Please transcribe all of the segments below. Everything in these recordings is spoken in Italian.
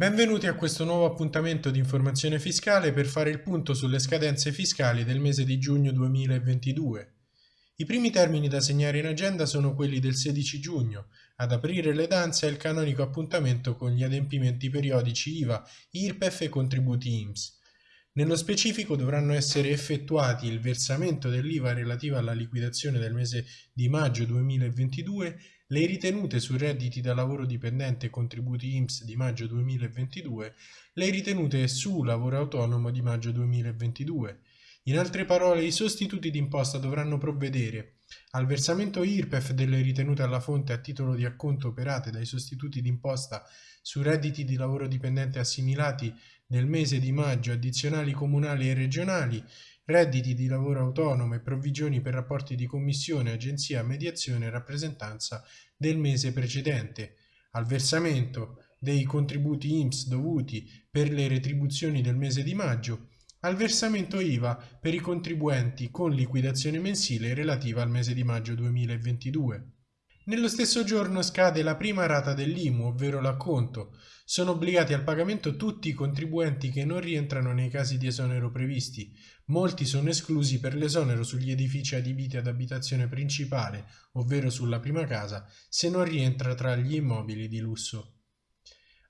Benvenuti a questo nuovo appuntamento di informazione fiscale per fare il punto sulle scadenze fiscali del mese di giugno 2022. I primi termini da segnare in agenda sono quelli del 16 giugno. Ad aprire le danze è il canonico appuntamento con gli adempimenti periodici IVA, IRPEF e contributi IMSS. Nello specifico dovranno essere effettuati il versamento dell'IVA relativa alla liquidazione del mese di maggio 2022, le ritenute su redditi da lavoro dipendente e contributi IMSS di maggio 2022, le ritenute su lavoro autonomo di maggio 2022, in altre parole, i sostituti d'imposta dovranno provvedere al versamento IRPEF delle ritenute alla fonte a titolo di acconto operate dai sostituti d'imposta su redditi di lavoro dipendente assimilati nel mese di maggio addizionali comunali e regionali, redditi di lavoro autonomo e provvigioni per rapporti di commissione, agenzia, mediazione e rappresentanza del mese precedente, al versamento dei contributi IMSS dovuti per le retribuzioni del mese di maggio al versamento IVA per i contribuenti con liquidazione mensile relativa al mese di maggio 2022. Nello stesso giorno scade la prima rata dell'IMU, ovvero l'acconto. Sono obbligati al pagamento tutti i contribuenti che non rientrano nei casi di esonero previsti. Molti sono esclusi per l'esonero sugli edifici adibiti ad abitazione principale, ovvero sulla prima casa, se non rientra tra gli immobili di lusso.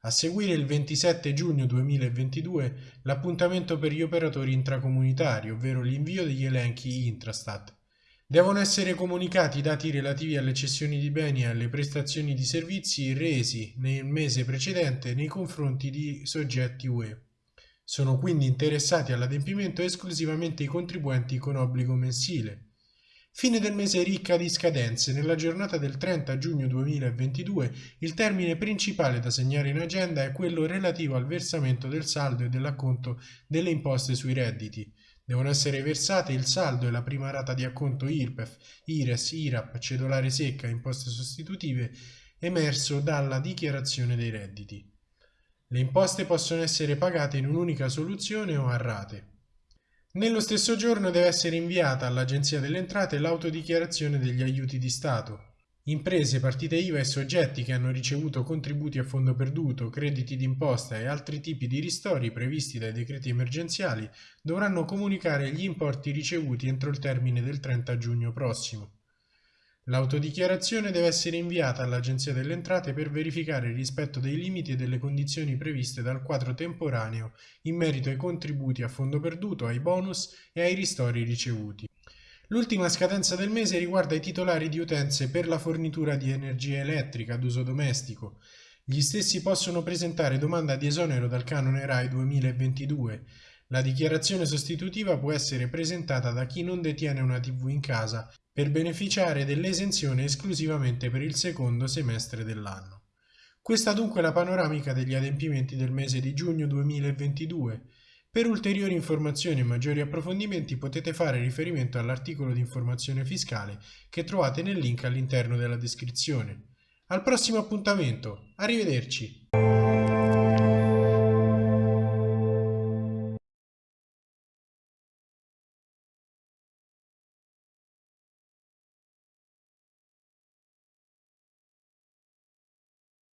A seguire il 27 giugno 2022 l'appuntamento per gli operatori intracomunitari, ovvero l'invio degli elenchi Intrastat. Devono essere comunicati i dati relativi alle cessioni di beni e alle prestazioni di servizi resi nel mese precedente nei confronti di soggetti UE. Sono quindi interessati all'adempimento esclusivamente i contribuenti con obbligo mensile. Fine del mese ricca di scadenze. Nella giornata del 30 giugno 2022 il termine principale da segnare in agenda è quello relativo al versamento del saldo e dell'acconto delle imposte sui redditi. Devono essere versate il saldo e la prima rata di acconto IRPEF, IRES, IRAP, cedolare secca e imposte sostitutive emerso dalla dichiarazione dei redditi. Le imposte possono essere pagate in un'unica soluzione o a rate. Nello stesso giorno deve essere inviata all'Agenzia delle Entrate l'autodichiarazione degli aiuti di Stato. Imprese, partite IVA e soggetti che hanno ricevuto contributi a fondo perduto, crediti d'imposta e altri tipi di ristori previsti dai decreti emergenziali dovranno comunicare gli importi ricevuti entro il termine del 30 giugno prossimo. L'autodichiarazione deve essere inviata all'Agenzia delle Entrate per verificare il rispetto dei limiti e delle condizioni previste dal quadro temporaneo in merito ai contributi a fondo perduto, ai bonus e ai ristori ricevuti. L'ultima scadenza del mese riguarda i titolari di utenze per la fornitura di energia elettrica ad uso domestico. Gli stessi possono presentare domanda di esonero dal canone RAI 2022. La dichiarazione sostitutiva può essere presentata da chi non detiene una TV in casa per beneficiare dell'esenzione esclusivamente per il secondo semestre dell'anno. Questa dunque è la panoramica degli adempimenti del mese di giugno 2022. Per ulteriori informazioni e maggiori approfondimenti potete fare riferimento all'articolo di informazione fiscale che trovate nel link all'interno della descrizione. Al prossimo appuntamento, arrivederci!